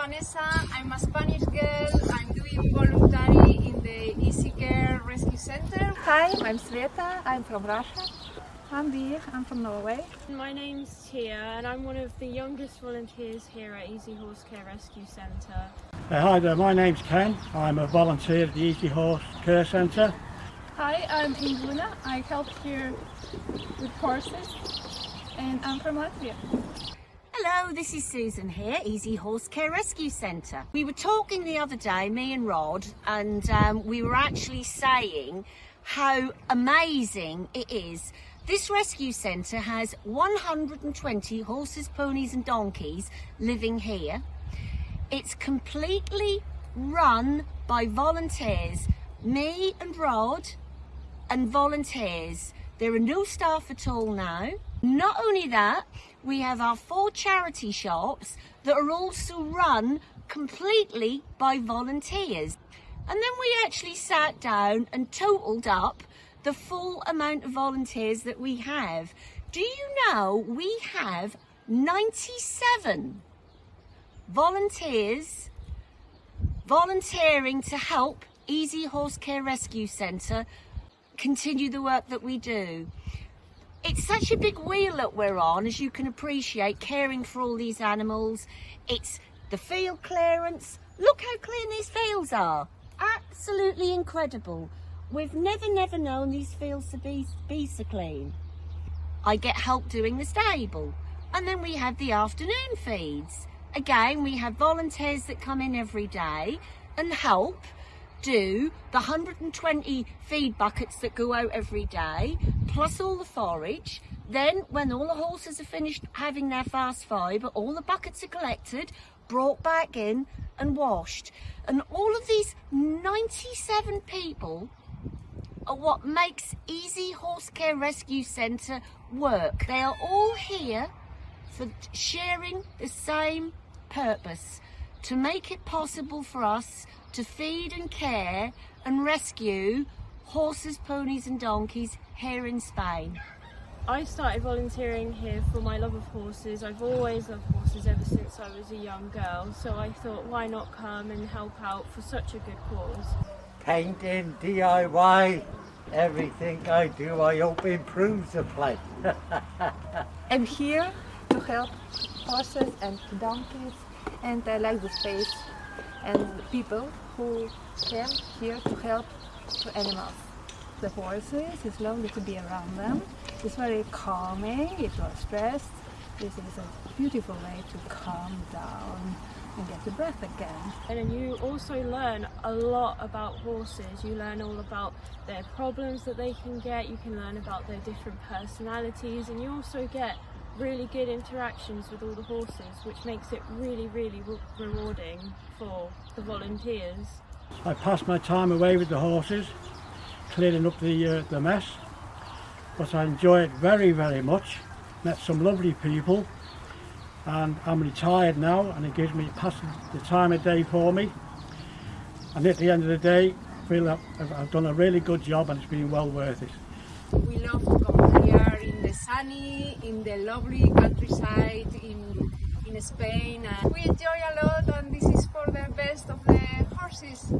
Vanessa. I'm a Spanish girl. I'm doing voluntary in the Easy Care Rescue Center. Hi, I'm Sveta. I'm from Russia. I'm Dir. I'm from Norway. My name's Tia and I'm one of the youngest volunteers here at Easy Horse Care Rescue Centre. Uh, hi there, my name's Ken. I'm a volunteer at the Easy Horse Care Centre. Hi, I'm Inguna. I help here with horses and I'm from Latvia. Hello, this is Susan here, Easy Horse Care Rescue Centre. We were talking the other day, me and Rod, and um, we were actually saying how amazing it is. This rescue centre has 120 horses, ponies and donkeys living here. It's completely run by volunteers, me and Rod and volunteers. There are no staff at all now. Not only that, we have our four charity shops that are also run completely by volunteers. And then we actually sat down and totaled up the full amount of volunteers that we have. Do you know we have 97 volunteers volunteering to help Easy Horse Care Rescue Centre continue the work that we do. It's such a big wheel that we're on, as you can appreciate, caring for all these animals. It's the field clearance. Look how clean these fields are. Absolutely incredible. We've never, never known these fields to be, be so clean. I get help doing the stable. And then we have the afternoon feeds. Again, we have volunteers that come in every day and help do the 120 feed buckets that go out every day, plus all the forage. Then when all the horses are finished having their fast fibre, all the buckets are collected, brought back in and washed. And all of these 97 people are what makes Easy Horse Care Rescue Centre work. They are all here for sharing the same purpose to make it possible for us to feed and care and rescue horses, ponies and donkeys here in Spain. I started volunteering here for my love of horses. I've always loved horses ever since I was a young girl, so I thought why not come and help out for such a good cause. Painting, DIY, everything I do I hope improves the place. I'm here to help horses and donkeys and I like the space and people who came here to help the animals. The horses, it's lovely to be around them. It's very calming if you are stressed. This is a beautiful way to calm down and get the breath again. And you also learn a lot about horses. You learn all about their problems that they can get. You can learn about their different personalities and you also get really good interactions with all the horses which makes it really really re rewarding for the volunteers. I pass my time away with the horses, cleaning up the, uh, the mess, but I enjoy it very very much. Met some lovely people and I'm retired now and it gives me passing the time of day for me and at the end of the day I feel I've, I've done a really good job and it's been well worth it. We love to come here in the sunny, in the lovely countryside in, in Spain. And we enjoy a lot and this is for the best of the horses.